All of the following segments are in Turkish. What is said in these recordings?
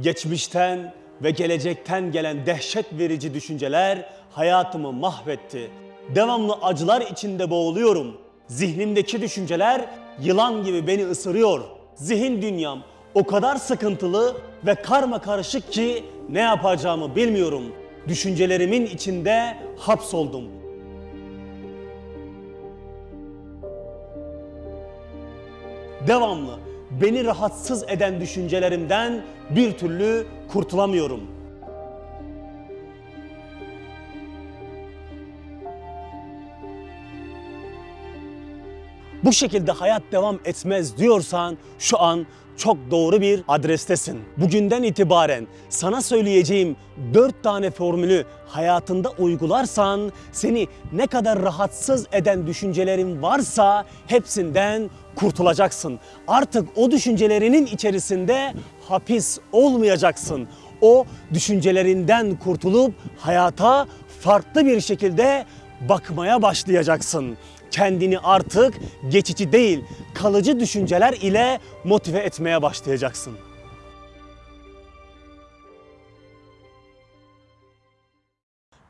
Geçmişten ve gelecekten gelen dehşet verici düşünceler hayatımı mahvetti. Devamlı acılar içinde boğuluyorum. Zihnimdeki düşünceler yılan gibi beni ısırıyor. Zihin dünyam o kadar sıkıntılı ve karma karışık ki ne yapacağımı bilmiyorum. Düşüncelerimin içinde hapsoldum. Devamlı beni rahatsız eden düşüncelerimden bir türlü kurtulamıyorum. Bu şekilde hayat devam etmez diyorsan şu an çok doğru bir adrestesin. Bugünden itibaren sana söyleyeceğim 4 tane formülü hayatında uygularsan seni ne kadar rahatsız eden düşüncelerin varsa hepsinden kurtulacaksın. Artık o düşüncelerinin içerisinde hapis olmayacaksın. O düşüncelerinden kurtulup hayata farklı bir şekilde bakmaya başlayacaksın. Kendini artık geçici değil, kalıcı düşünceler ile motive etmeye başlayacaksın.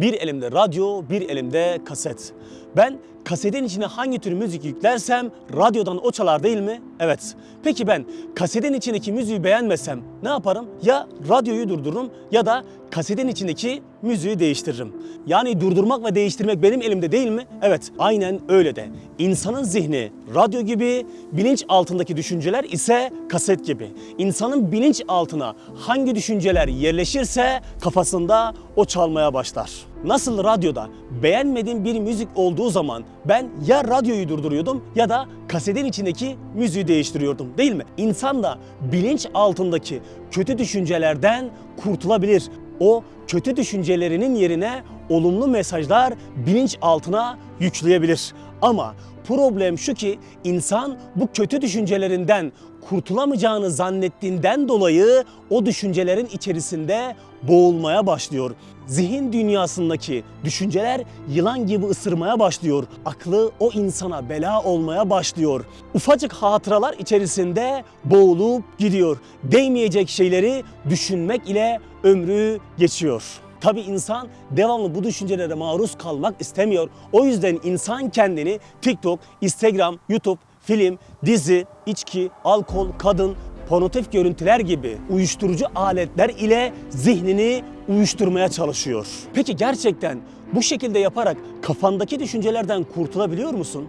Bir elimde radyo, bir elimde kaset. Ben kasetin içine hangi tür müzik yüklersem radyodan o çalar değil mi? Evet. Peki ben kasetin içindeki müziği beğenmesem ne yaparım? Ya radyoyu durdururum ya da kasetin içindeki müziği değiştiririm. Yani durdurmak ve değiştirmek benim elimde değil mi? Evet, aynen öyle de. İnsanın zihni radyo gibi, bilinç altındaki düşünceler ise kaset gibi. İnsanın bilinç altına hangi düşünceler yerleşirse kafasında o çalmaya başlar. Nasıl radyoda beğenmediğim bir müzik olduğu zaman ben ya radyoyu durduruyordum ya da kasetin içindeki müziği değiştiriyordum değil mi? İnsan da bilinç altındaki kötü düşüncelerden kurtulabilir. O kötü düşüncelerinin yerine olumlu mesajlar bilinç altına yükleyebilir. Ama problem şu ki insan bu kötü düşüncelerinden kurtulamayacağını zannettiğinden dolayı o düşüncelerin içerisinde boğulmaya başlıyor. Zihin dünyasındaki düşünceler yılan gibi ısırmaya başlıyor. Aklı o insana bela olmaya başlıyor. Ufacık hatıralar içerisinde boğulup gidiyor. Değmeyecek şeyleri düşünmek ile ömrü geçiyor. Tabi insan devamlı bu düşüncelere maruz kalmak istemiyor. O yüzden insan kendini TikTok, Instagram, YouTube, film, dizi, içki, alkol, kadın, pornotif görüntüler gibi uyuşturucu aletler ile zihnini uyuşturmaya çalışıyor. Peki gerçekten bu şekilde yaparak kafandaki düşüncelerden kurtulabiliyor musun?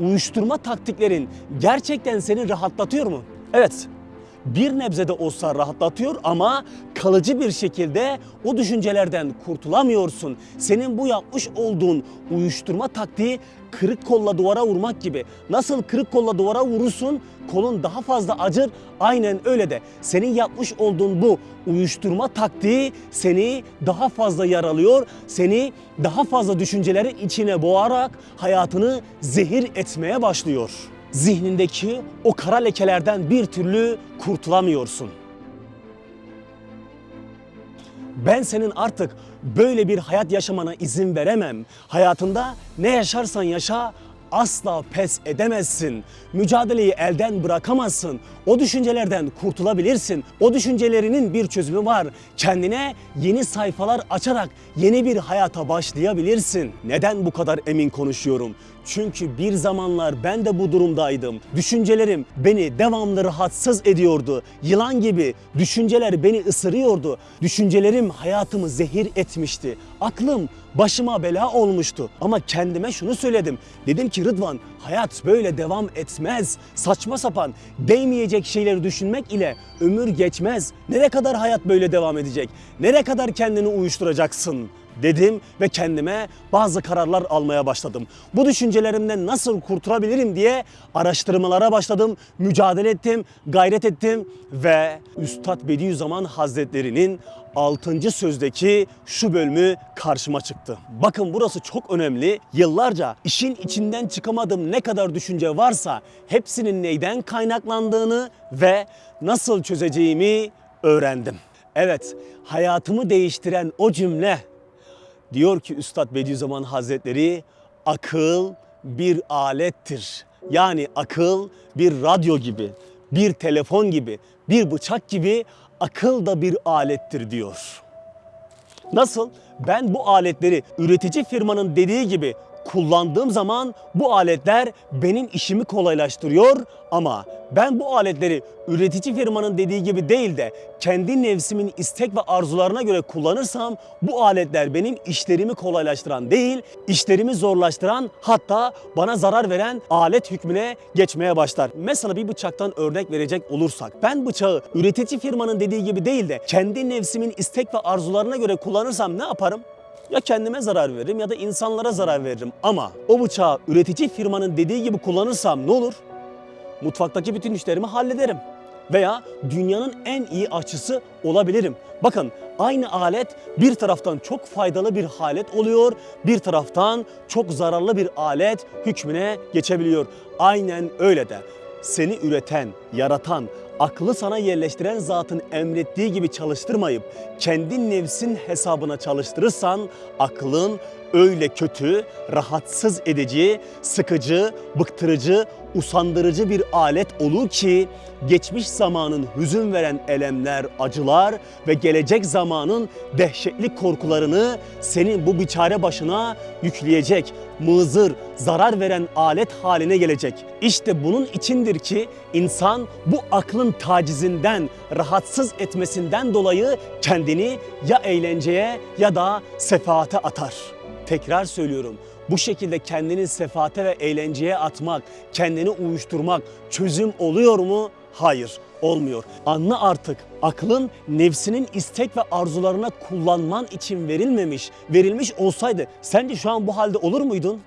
Uyuşturma taktiklerin gerçekten seni rahatlatıyor mu? Evet, bir nebze de olsa rahatlatıyor ama kalıcı bir şekilde o düşüncelerden kurtulamıyorsun. Senin bu yapmış olduğun uyuşturma taktiği kırık kolla duvara vurmak gibi. Nasıl kırık kolla duvara vurursun kolun daha fazla acır. Aynen öyle de senin yapmış olduğun bu uyuşturma taktiği seni daha fazla yaralıyor. Seni daha fazla düşüncelerin içine boğarak hayatını zehir etmeye başlıyor zihnindeki o kara lekelerden bir türlü kurtulamıyorsun. Ben senin artık böyle bir hayat yaşamana izin veremem. Hayatında ne yaşarsan yaşa asla pes edemezsin. Mücadeleyi elden bırakamazsın. O düşüncelerden kurtulabilirsin. O düşüncelerinin bir çözümü var. Kendine yeni sayfalar açarak yeni bir hayata başlayabilirsin. Neden bu kadar emin konuşuyorum? Çünkü bir zamanlar ben de bu durumdaydım. Düşüncelerim beni devamlı rahatsız ediyordu. Yılan gibi düşünceler beni ısırıyordu. Düşüncelerim hayatımı zehir etmişti. Aklım başıma bela olmuştu. Ama kendime şunu söyledim. Dedim ki Rıdvan hayat böyle devam etmez. Saçma sapan değmeyecek şeyleri düşünmek ile ömür geçmez. Nereye kadar hayat böyle devam edecek? Nereye kadar kendini uyuşturacaksın? Dedim ve kendime bazı kararlar almaya başladım. Bu düşüncelerimden nasıl kurtulabilirim diye araştırmalara başladım, mücadele ettim, gayret ettim ve Üstad Bediüzzaman Hazretleri'nin 6. sözdeki şu bölümü karşıma çıktı. Bakın burası çok önemli. Yıllarca işin içinden çıkamadığım ne kadar düşünce varsa hepsinin neyden kaynaklandığını ve nasıl çözeceğimi öğrendim. Evet, hayatımı değiştiren o cümle Diyor ki Üstad Bediüzzaman Hazretleri akıl bir alettir. Yani akıl bir radyo gibi, bir telefon gibi, bir bıçak gibi akıl da bir alettir diyor. Nasıl? Ben bu aletleri üretici firmanın dediği gibi kullandığım zaman bu aletler benim işimi kolaylaştırıyor ama ben bu aletleri üretici firmanın dediği gibi değil de kendi nefsimin istek ve arzularına göre kullanırsam bu aletler benim işlerimi kolaylaştıran değil, işlerimi zorlaştıran hatta bana zarar veren alet hükmüne geçmeye başlar. Mesela bir bıçaktan örnek verecek olursak ben bıçağı üretici firmanın dediği gibi değil de kendi nefsimin istek ve arzularına göre kullanırsam ne yaparım? Ya kendime zarar veririm ya da insanlara zarar veririm. Ama o bıçağı üretici firmanın dediği gibi kullanırsam ne olur? Mutfaktaki bütün işlerimi hallederim. Veya dünyanın en iyi aşçısı olabilirim. Bakın aynı alet bir taraftan çok faydalı bir alet oluyor, bir taraftan çok zararlı bir alet hükmüne geçebiliyor. Aynen öyle de seni üreten, yaratan, aklı sana yerleştiren zatın emrettiği gibi çalıştırmayıp kendi nefsin hesabına çalıştırırsan aklın öyle kötü, rahatsız edici, sıkıcı, bıktırıcı, usandırıcı bir alet olur ki geçmiş zamanın hüzün veren elemler, acılar ve gelecek zamanın dehşetli korkularını senin bu biçare başına yükleyecek, mızır, zarar veren alet haline gelecek. İşte bunun içindir ki insan bu aklın tacizinden, rahatsız etmesinden dolayı kendini ya eğlenceye ya da sefaate atar. Tekrar söylüyorum. Bu şekilde kendini sefaate ve eğlenceye atmak, kendini uyuşturmak çözüm oluyor mu? Hayır, olmuyor. Anla artık aklın nefsinin istek ve arzularına kullanman için verilmemiş. Verilmiş olsaydı sence şu an bu halde olur muydun?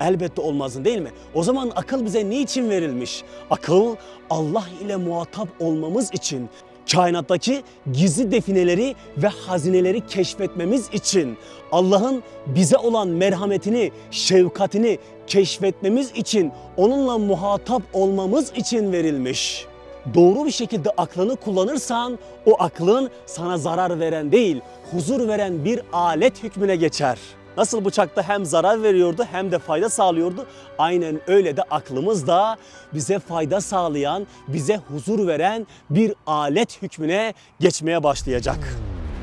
Elbette olmazdın değil mi? O zaman akıl bize niçin verilmiş? Akıl Allah ile muhatap olmamız için, kainattaki gizli defineleri ve hazineleri keşfetmemiz için, Allah'ın bize olan merhametini, şefkatini keşfetmemiz için, onunla muhatap olmamız için verilmiş. Doğru bir şekilde aklını kullanırsan o aklın sana zarar veren değil, huzur veren bir alet hükmüne geçer. Nasıl bıçakta hem zarar veriyordu hem de fayda sağlıyordu. Aynen öyle de aklımız da bize fayda sağlayan, bize huzur veren bir alet hükmüne geçmeye başlayacak.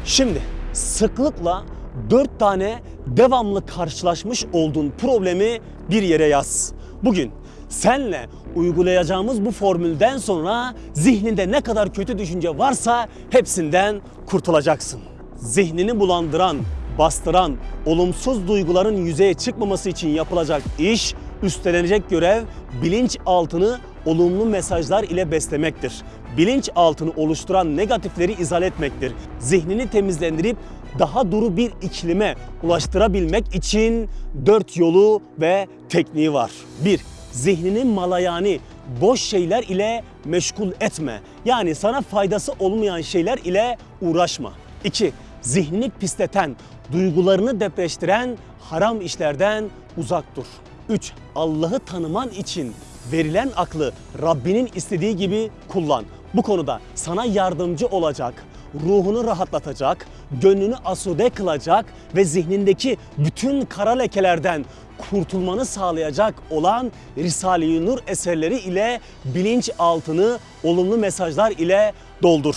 Şimdi sıklıkla dört tane devamlı karşılaşmış olduğun problemi bir yere yaz. Bugün senle uygulayacağımız bu formülden sonra zihninde ne kadar kötü düşünce varsa hepsinden kurtulacaksın. Zihnini bulandıran, bastıran, olumsuz duyguların yüzeye çıkmaması için yapılacak iş, üstlenecek görev bilinç altını olumlu mesajlar ile beslemektir. Bilinç altını oluşturan negatifleri izale etmektir. Zihnini temizlendirip daha duru bir iklime ulaştırabilmek için dört yolu ve tekniği var. 1. Zihnini malayani, boş şeyler ile meşgul etme. Yani sana faydası olmayan şeyler ile uğraşma. 2. Zihnini pisleten, duygularını depreştiren haram işlerden uzak dur. 3. Allah'ı tanıman için verilen aklı Rabbinin istediği gibi kullan. Bu konuda sana yardımcı olacak, ruhunu rahatlatacak, gönlünü asude kılacak ve zihnindeki bütün kara lekelerden kurtulmanı sağlayacak olan Risale-i Nur eserleri ile bilinç altını olumlu mesajlar ile doldur.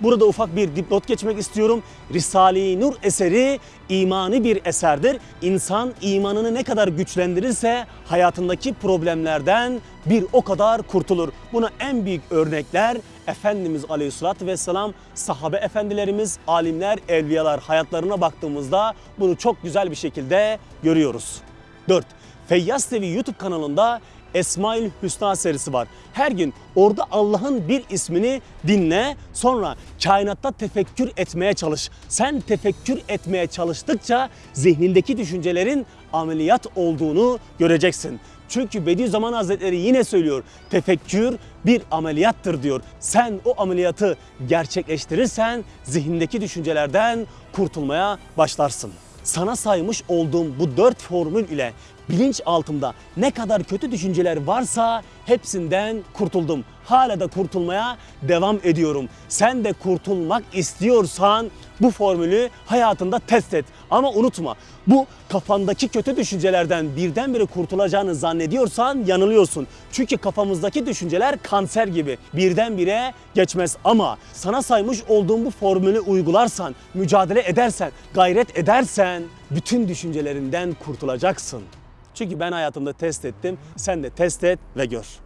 Burada ufak bir dipnot geçmek istiyorum. Risale-i Nur eseri imani bir eserdir. İnsan imanını ne kadar güçlendirirse hayatındaki problemlerden bir o kadar kurtulur. Buna en büyük örnekler Efendimiz Aleyhisselatü Vesselam, sahabe efendilerimiz, alimler, evliyalar hayatlarına baktığımızda bunu çok güzel bir şekilde görüyoruz. 4. Feyyaz TV YouTube kanalında Esmail Hüsna serisi var. Her gün orada Allah'ın bir ismini dinle sonra kainatta tefekkür etmeye çalış. Sen tefekkür etmeye çalıştıkça zihnindeki düşüncelerin ameliyat olduğunu göreceksin. Çünkü Bediüzzaman Hazretleri yine söylüyor. Tefekkür bir ameliyattır diyor. Sen o ameliyatı gerçekleştirirsen zihnindeki düşüncelerden kurtulmaya başlarsın sana saymış olduğum bu dört formül ile Bilinç altımda ne kadar kötü düşünceler varsa hepsinden kurtuldum. Hala da kurtulmaya devam ediyorum. Sen de kurtulmak istiyorsan bu formülü hayatında test et. Ama unutma bu kafandaki kötü düşüncelerden birdenbire kurtulacağını zannediyorsan yanılıyorsun. Çünkü kafamızdaki düşünceler kanser gibi birdenbire geçmez. Ama sana saymış olduğum bu formülü uygularsan, mücadele edersen, gayret edersen bütün düşüncelerinden kurtulacaksın. Çünkü ben hayatımda test ettim, sen de test et ve gör.